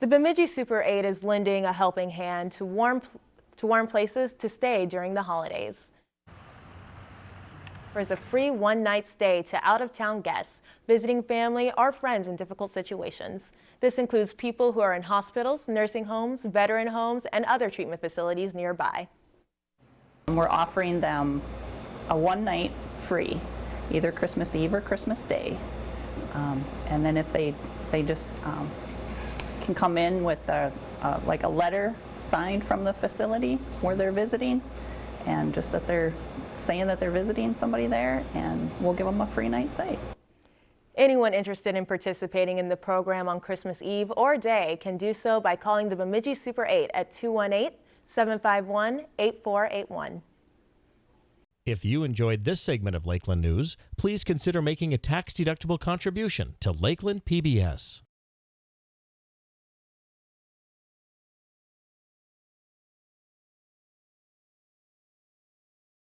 The Bemidji Super 8 is lending a helping hand to warm, to warm places to stay during the holidays. There's a free one-night stay to out-of-town guests, visiting family or friends in difficult situations. This includes people who are in hospitals, nursing homes, veteran homes, and other treatment facilities nearby. We're offering them a one night free, either Christmas Eve or Christmas Day. Um, and then if they, they just um, can come in with a, uh, like a letter signed from the facility where they're visiting and just that they're saying that they're visiting somebody there and we'll give them a free night stay. Anyone interested in participating in the program on Christmas Eve or day can do so by calling the Bemidji Super 8 at 218-751-8481. If you enjoyed this segment of Lakeland News, please consider making a tax-deductible contribution to Lakeland PBS.